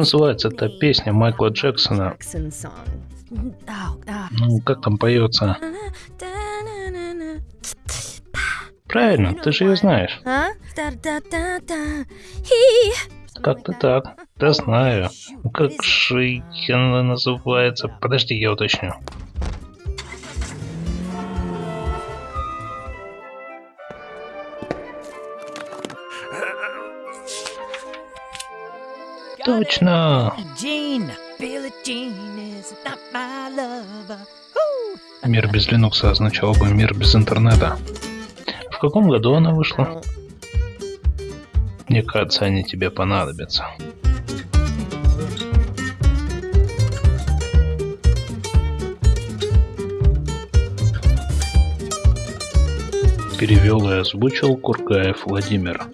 называется эта песня Майкла Джексона? Ну, как там поется? Правильно, ты же ее знаешь. He. Как-то так. Да знаю. Как же она называется? Подожди, я уточню. Точно! Мир без Linux означал бы мир без интернета. В каком году она вышла? Мне кажется, они тебе понадобятся. Перевел и озвучил Кургаев Владимир.